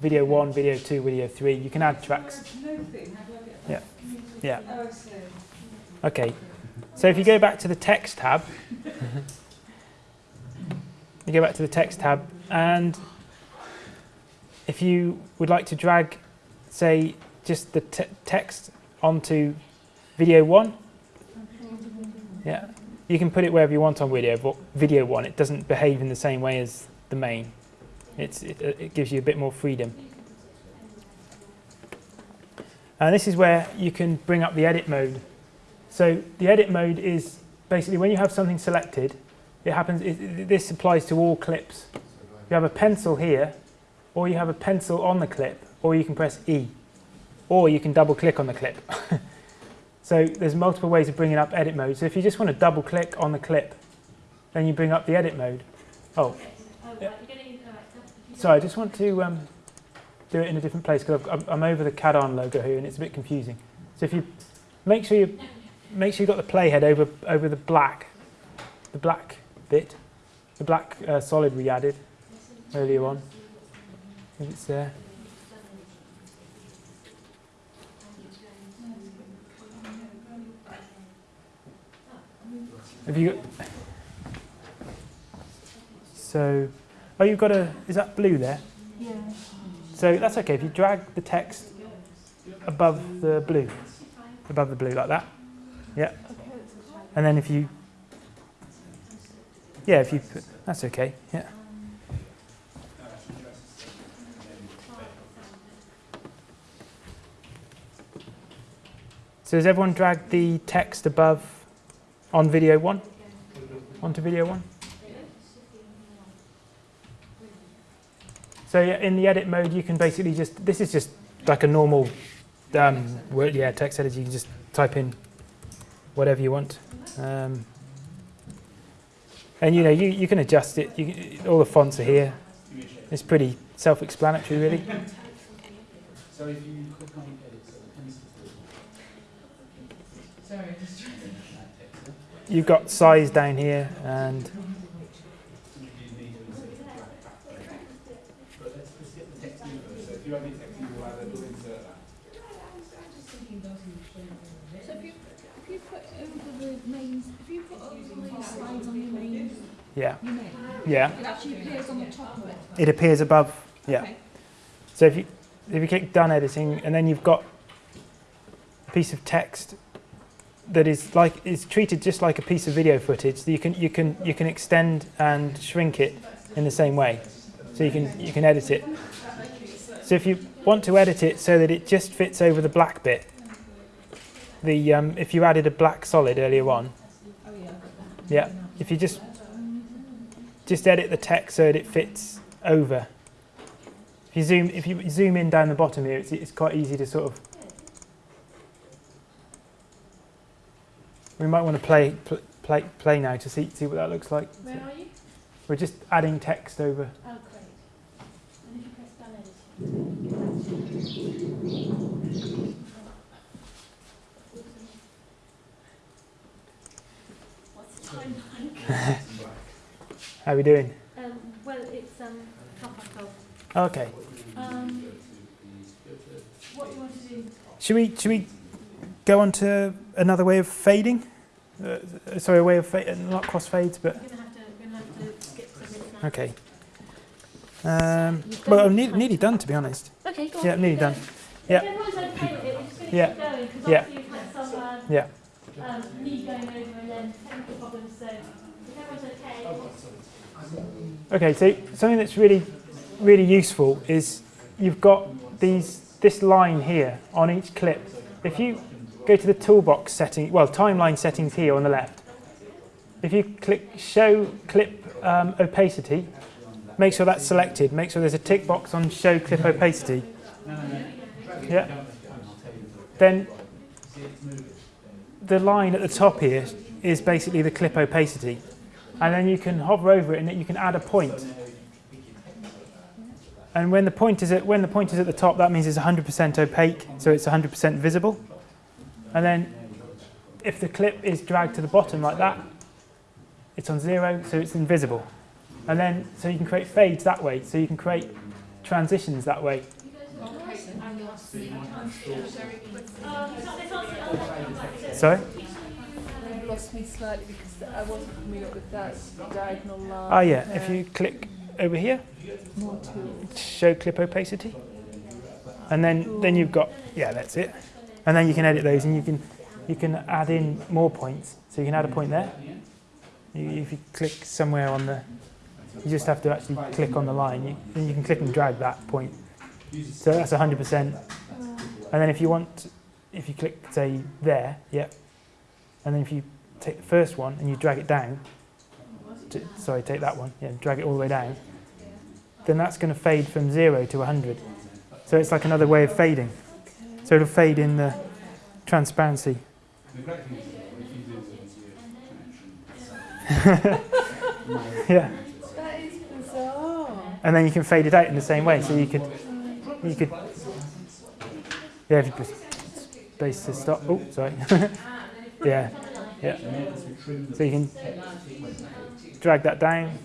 video one, video two, video three. You can add tracks. No thing, how do I get Yeah. Yeah. Oh. Okay. So if you go back to the text tab, *laughs* you go back to the text tab, and if you would like to drag, say, just the te- text onto video one, yeah, you can put it wherever you want on video. But video one, it doesn't behave in the same way as the main. It's it, it gives you a bit more freedom. And this is where you can bring up the edit mode. So the edit mode is basically when you have something selected, it happens. It- this applies to all clips. You have a pencil here, or you have a pencil on the clip, or you can press E, or you can double click on the clip. *laughs* so there's multiple ways of bringing up edit mode. So if you just want to double click on the clip, then you bring up the edit mode. Oh, sorry, I just want to um, do it in a different place because I'm, over the Cadarn logo here and it's a bit confusing. So if you make sure you make sure you've got the playhead over over the black, the black bit, the black uh, solid we added earlier on. If it's there. Have you got? So, oh, you've got a. Is that blue there? Yeah. So that's okay if you drag the text above the blue, above the blue like that. Yeah. And then if you, yeah, if you put, that's okay. Yeah. So has everyone dragged the text above on video one? Onto video one? So in the edit mode, you can basically just, this is just like a normal um, word, yeah, text editor. You can just type in whatever you want. Um, and you know, you, you can adjust it. All the fonts are here. It's pretty self-explanatory, really. So if you click on edit, so the pencil Sorry, just trying that text, You've got size down here, and you need to insert the black background. But let's, let's get the text in first. So if you have your text, you will either do insert that. So if you, if you put over the main, if you put overlay slides on your main, yeah, yeah, it actually appears on the top of it. it appears above. Yeah. Okay. So if you if you click done editing, and then you've got a piece of text that is like is treated just like a piece of video footage. You can you can you can extend and shrink it in the same way. So you can you can edit it. So if you want to edit it so that it just fits over the black bit, the um, if you added a black solid earlier on, yeah, if you just just edit the text so that it fits over. If you zoom if you zoom in down the bottom here, it's, it's quite easy to sort of. We might want to play pl- play play now to see see what that looks like. Where are you? We're just adding text over. Oh, great. And if you press done edit. What's the timeline? *laughs* How are we doing? Um, well, it's um, half past twelve. Okay. Um, what do you want to do? Should we should we go on to another way of fading? Uh, sorry, a way of fa- not cross fades, but We're gonna have to, we're gonna have to skip some okay. Um, well, I'm ne- nearly done to be honest. Okay, go on. Yeah, I'm nearly done. going. Yeah. If everyone's okay with it, just Yeah. going, Yeah. obviously we've had some, uh, Yeah. um, me going over and then technical problems, so okay. Okay, so something that's really really useful is you've got these this line here on each clip. If you go to the toolbox setting, well, timeline settings here on the left. If you click show clip um, opacity, make sure that's selected. Make sure there's a tick box on show clip opacity. Yeah. Then the line at the top here is basically the clip opacity. And then you can hover over it and you can add a point. And when the point is at when the point is at the top, that means it's 100% opaque, so it's 100% visible. And then if the clip is dragged to the bottom like that, it's on zero, so it's invisible. And then so you can create fades that way, so you can create transitions that way. Sorry? You've lost me slightly because I wasn't up with that diagonal line. Ah, yeah. If you click over here, show clip opacity, and then then you've got yeah, that's it. And then you can edit those, and you can you can add in more points. So you can add a point there. You, if you click somewhere on the, you just have to actually click on the line. You, you can click and drag that point. So that's 100%. And then if you want, if you click say there, yeah. And then if you take the first one and you drag it down, to, sorry, take that one, yeah, drag it all the way down, then that's going to fade from zero to 100. So it's like another way of fading. So it'll fade in the transparency. *laughs* yeah, That is bizarre. and then you can fade it out in the same way. So you could, you could, yeah, if you space to stop. Oh, sorry. *laughs* yeah, yeah. So you can drag that down,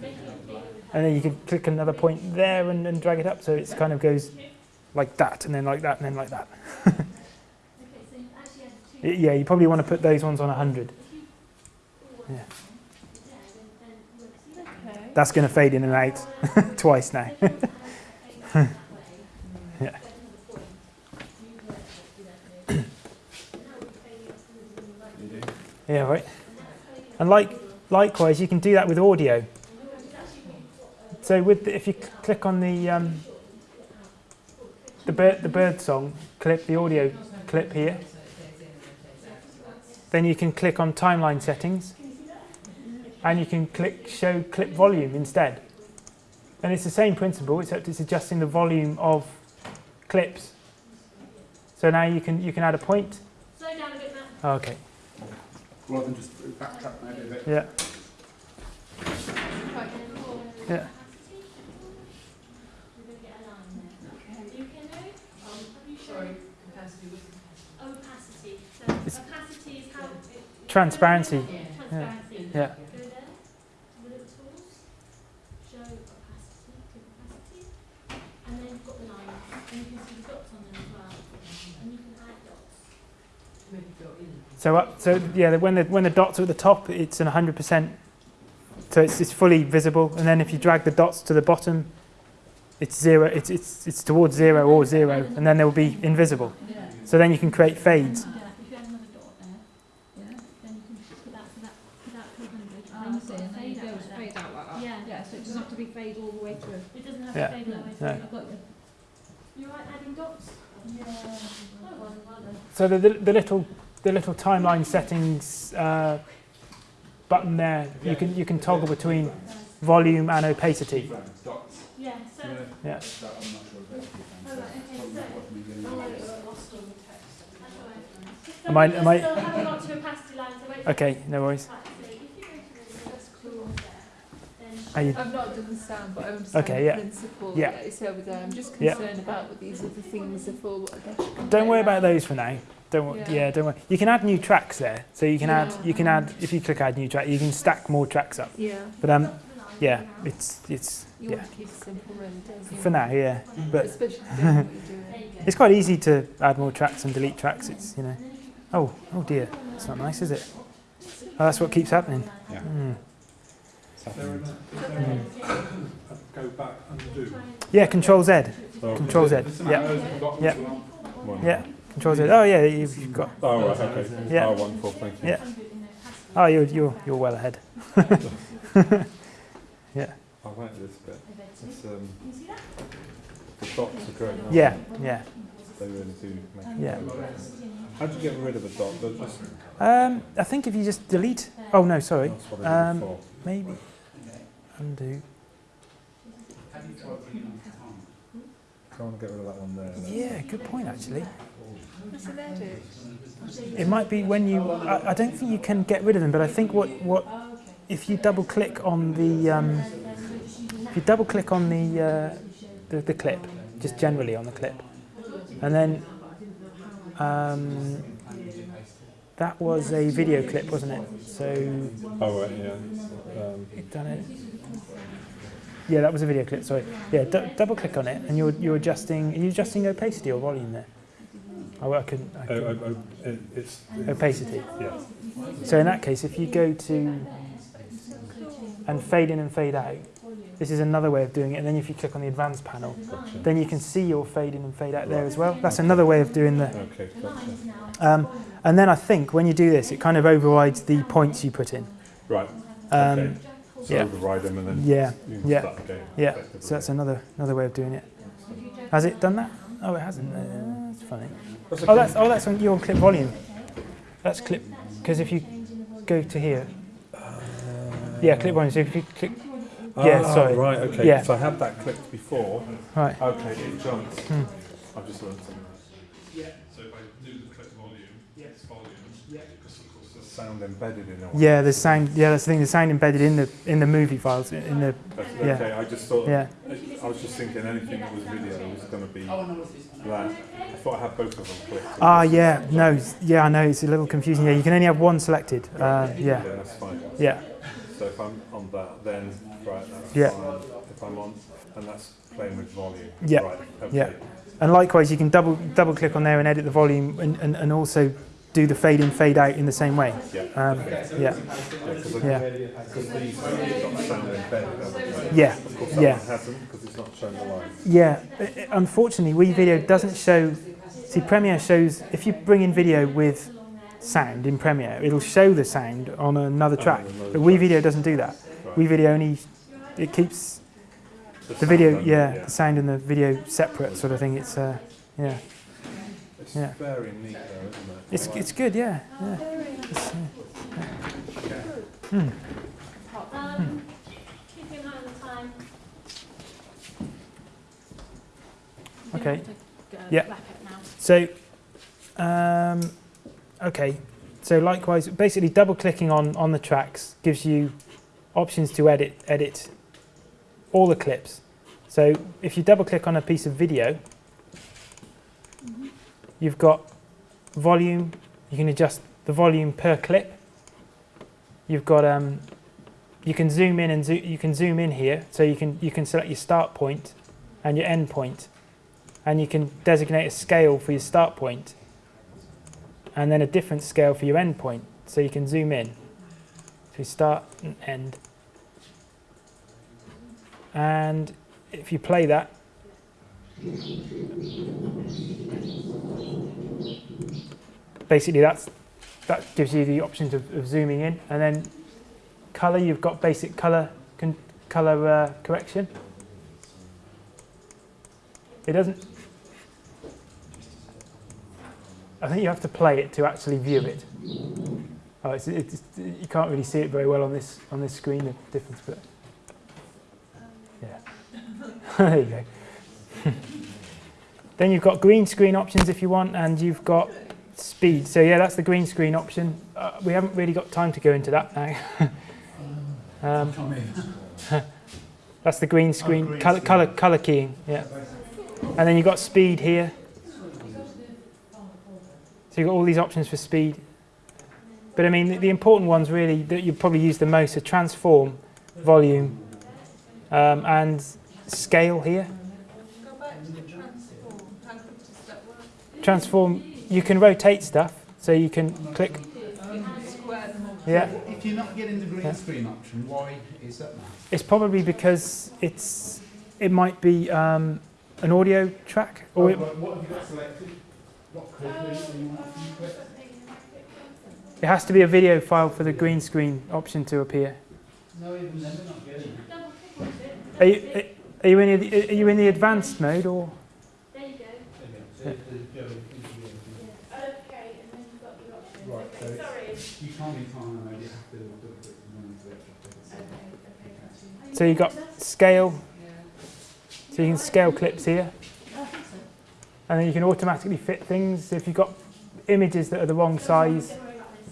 and then you can click another point there and, and drag it up. So it kind of goes like that, and then like that, and then like that. *laughs* Okay, so actually have two. Yeah, you probably want to put those ones on 100. Yeah. That's going to fade in and out *laughs* twice now. *laughs* yeah. Yeah, right. And like likewise, you can do that with audio. So with the, if you click on the um, the bird the bird song clip, the audio clip here, then you can click on timeline settings, and you can click show clip volume instead. And it's the same principle, except it's adjusting the volume of clips. So now you can you can add a point. Slow down a bit, Matt. Oh, okay. Rather than just backtrack maybe a bit. Yeah. Yeah. You can do? Um, have you shown Sorry, capacity was opacity? So It's- opacity is how. it- Transparency. Transparency. Yeah. Go there, little tools, show opacity, click opacity, and then you've got the lines, and you can see the dots on them as well, and you can see the dots on there as well. And you can add dots. So uh, up, so yeah, when the when the dots are at the top, it's an 100%. So it's, it's fully visible, and then if you drag the dots to the bottom, it's zero. It's it's it's towards zero or zero, and then they will be invisible. Yeah. So then you can create fades. Well done. So the, the, the little the little timeline settings uh, button there, you can you can toggle between volume and opacity. Yeah, so. Yeah. That I'm not sure about. Oh, right, okay, so. What we gonna it's use. lost on the text. That's all right. Just Am I- am I- Still haven't got to opacity line, so. Okay, no worries. Right, so if you go to the That's cool. then. Are you, I've not done the sound, but I understand Okay, the yeah. principle. Yeah. It's over there. I'm just Yeah. about what these other things are for. What don't worry about those for now. Don't wor- Yeah. yeah. don't worry. You can add new tracks there. So you can add you can add if you click add new track, you can stack more tracks up. Yeah. But um yeah, it's it's You yeah. want to keep it simple, really, don't? For now, yeah. But Especially if you don't know what you're doing. There you go. it's quite easy to add more tracks and delete tracks. It's you know. Oh, oh dear. It's not nice, is it? Oh, that's what keeps happening. Yeah. Mm. It's There happening. and Go back and do. Yeah, Control Z. Oh, Control Z. Yeah. arrows at the bottom Yeah. as well. one. Yeah. Control Z. Oh yeah, you've got. Oh, right, okay. Yeah. Oh, wonderful, thank you. Yeah. Oh, you're you're you're well ahead. *laughs* yeah. I like this bit. It's, um, the dots are great. aren't Yeah. Yeah. They They really do make Yeah. How do you get rid of a dot? Just, Um, I think if you just delete. Oh no, sorry. that's what I did Um. Maybe undo. I want to get rid of that one there. then. Yeah, good point actually. What's an edit? It might be when you. I, I don't think you can get rid of them, but I think what what if you double click on the um, if you double click on the, uh, the the clip, just generally on the clip, and then um, that was a video clip, wasn't it? So Oh, right, yeah. Um, it done it. Yeah, that was a video clip. Sorry. Yeah, du- double click on it, and you're you're adjusting. Are you adjusting opacity or volume there? Oh, I couldn't. I oh, couldn't. oh, oh, it, it's, Opacity. yeah. So in that case, if you go to and fade in and fade out, this is another way of doing it. And then if you click on the advanced panel, Gotcha. then you can see your fade in and fade out there as well. That's another way of doing the. Okay, gotcha. Um, and then I think when you do this, it kind of overrides the points you put in. Right, Um, okay. So yeah. override them and then Yeah, you yeah, yeah. So that's another another way of doing it. Has it done that? Oh, it hasn't. Uh, that's funny. Oh, that's oh, that's on your clip volume. That's clip because if you go to here, yeah, clip volume. So if you click, yeah, Ah, sorry. Right, okay. Yeah. So I had that clicked before. right. Okay, it jumped. Hmm. I've just learned something. Yeah. So if I do the click volume, it's volume, Yeah. because of course there's sound embedded in it. Yeah, the sound. Yeah, that's the thing. The sound embedded in the in the movie files in the That's, yeah. okay, I just thought, yeah. I was just thinking anything that was video was going to be that. I thought I had both of them clicked. Ah, yeah. No, yeah, I know. It's a little confusing. Yeah, you can only have one selected. Uh, yeah, Yeah, that's fine. yeah, So if I'm on that, then, right, that's Yeah. fine. If I'm on, and that's playing with volume. Yeah, Right, okay. yeah. and likewise, you can double double click on there and edit the volume, and, and, and also do the fade in, fade out in the same way. Yeah. Um, yeah, Yeah, yeah, these have got sound embedded, haven't they? yeah, Of course, that yeah. one hasn't, because it's not showing the line. yeah. Uh, uh, Unfortunately, WeVideo doesn't show. See, Premiere shows if you bring in video with sound in Premiere, it'll show the sound on another track. But WeVideo doesn't do that. Right. WeVideo only it keeps the video, yeah, the sound and the video separate, sort of thing. It's uh, yeah, It's yeah. very neat though, isn't it? it's it's good, yeah, yeah. It's, uh, hmm. Um, keep in mind the time. Okay. Yeah. back it now. So, um, okay. So likewise, basically double clicking on, on the tracks gives you options to edit edit all the clips. So if you double click on a piece of video, you've got volume. You can adjust the volume per clip. You've got um, you can zoom in and zo- you can zoom in here. So you can you can select your start point and your end point and you can designate a scale for your start point and then a different scale for your end point so you can zoom in to start and end and if you play that basically that's that gives you the options of, of zooming in and then color you've got basic color color uh, correction it doesn't I think you have to play it to actually view it. Oh, it's, it's, you can't really see it very well on this on this screen. The difference, but yeah, *laughs* there you go. *laughs* then you've got green screen options if you want, and you've got speed. So yeah, that's the green screen option. Uh, we haven't really got time to go into that now. *laughs* um, *laughs* that's the green screen, green color, screen. color, color keying. Yeah, and then you've got speed here. So you've got all these options for speed. But I mean, the, the important ones really that you probably use the most are transform, volume, um, and scale here. Go back to the transform. How quick does that work? Transform, you can rotate stuff, so you can click, You can square them all. yeah. If you're not getting the green Yeah. screen option, why is that now? It's probably because it's, it might be um, an audio track, or it, Oh, what have you got selected? What code do you want to click? it has to be a video file for the green screen option to appear. No, even then they're not getting it. Double click onto it. Are you, are you in the, are you in the advanced mode or? There you go. So you have to go into the- Okay, and then you've got your options. Right, so Okay, it's- sorry. You can't be time mode, you have to double click and run into the actual thing. So you've got scale, so you can scale clips here, I think so. and then you can automatically fit things. If you've got images that are the wrong size, Don't worry about this,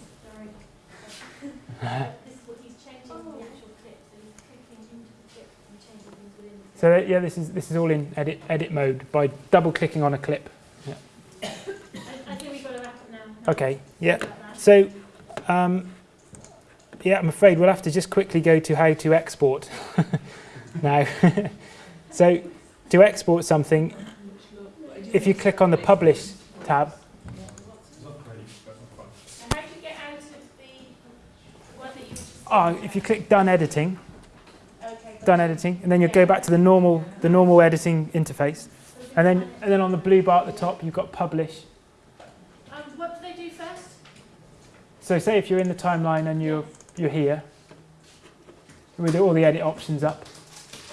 sorry. This is what he's changing the actual clip, so he's clicking into the clip and changing things within the clip. so that, yeah, this is this is all in edit edit mode by double clicking on a clip. I, I think we've got to wrap up now. Okay, yeah. So, um, yeah, I'm afraid we'll have to just quickly go to how to export *laughs* now. *laughs* so, to export something, if you click on the Publish tab, And how do you get out of the one that you just... oh, if you click Done Editing, Okay. Done Editing, and then you go back to the normal the normal editing interface, and then and then on the blue bar at the top you've got Publish. Um, what do they do first? So, say if you're in the timeline and you're you're here with all the edit options up,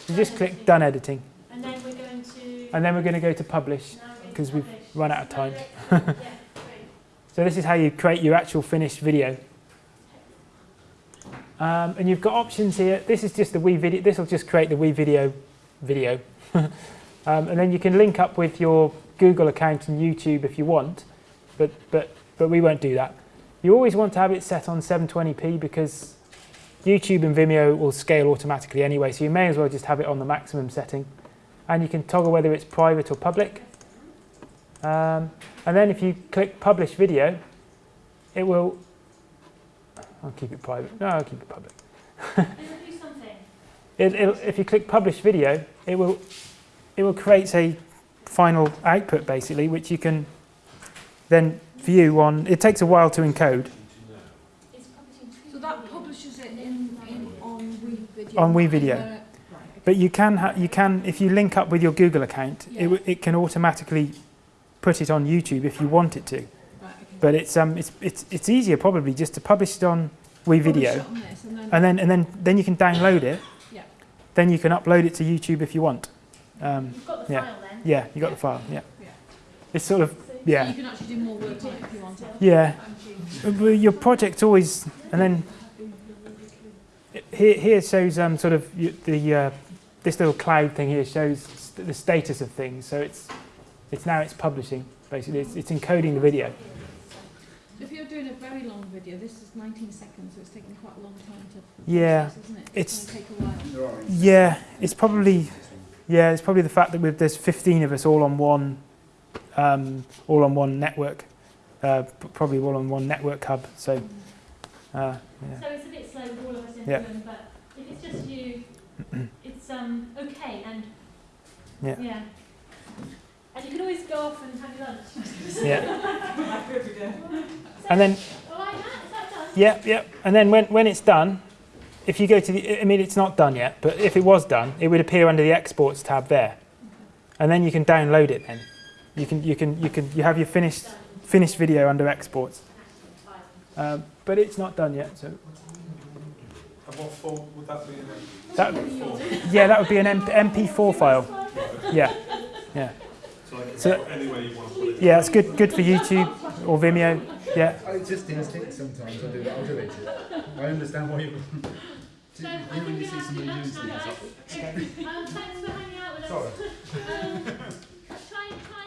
you just click Done Editing. And then we're going to... And then we're going to go to publish because we're going to 'cause we've run out of time. *laughs* yeah. So this is how you create your actual finished video. Um, and you've got options here. This is just the WeVideo. This will just create the WeVideo video. *laughs* um, and then you can link up with your Google account and YouTube if you want, but, but, but we won't do that. You always want to have it set on 720p because YouTube and Vimeo will scale automatically anyway, so you may as well just have it on the maximum setting. And you can toggle whether it's private or public. Um, and then if you click publish video, it will, I'll keep it private, no, I'll keep it public. *laughs* It if you click publish video, it will, it will create a final output basically, which you can then view on, it takes a while to encode It's publishing two So that publishes it in, in on Wii Video. On Wii and Video. then it- Right, okay. But you can, ha- you can, if you link up with your Google account, it, w- it can automatically put it on YouTube if you want it to. Right, okay. But it's, um, it's, it's, it's easier probably just to publish it on Wii Publish Video. it on this and then- and then and then then you can download it. Yeah. Then you can upload it to YouTube if you want. Um, You've got the yeah. file then. yeah, you got the file. Yeah. Yeah. It's sort of So So yeah, you can actually do more work on it if you want to. yeah. Your project always and then here here shows um sort of the uh, this little cloud thing here shows st- the status of things. So it's it's now it's publishing basically. It's, it's encoding the video. If you're doing a very long video, this is 19 seconds, so it's taking quite a long time to Yeah, process, isn't it? it's- going to take a while. Yeah, it's probably yeah, it's probably the fact that with there's 15 of us all on one um, all on one network, uh, probably all on one network hub. So uh, yeah, So it's a bit slow with all of us in Yeah. the room, but if it's just you, *clears throat* it's um okay and Yeah. yeah. And you can always go off and have your lunch. yeah, *laughs* and then like that? Is that done? yeah, yeah, and then when when it's done, if you go to the, I mean it's not done yet, but if it was done, it would appear under the exports tab there, and then you can download it. Then you can you can you can you have your finished finished video under exports, um, but it's not done yet. So. And what form would that be in? That, yeah, that would be an M- MP4 file. Yeah, yeah. So Like, So- anyway you want to put it. Yeah, it's good good for YouTube or Vimeo. Yeah. I just instinct sometimes. I do it. I'll do it. I understand why you. You know when you see somebody doing something, it's Um, thanks for hanging out with us. sorry. *laughs* Um,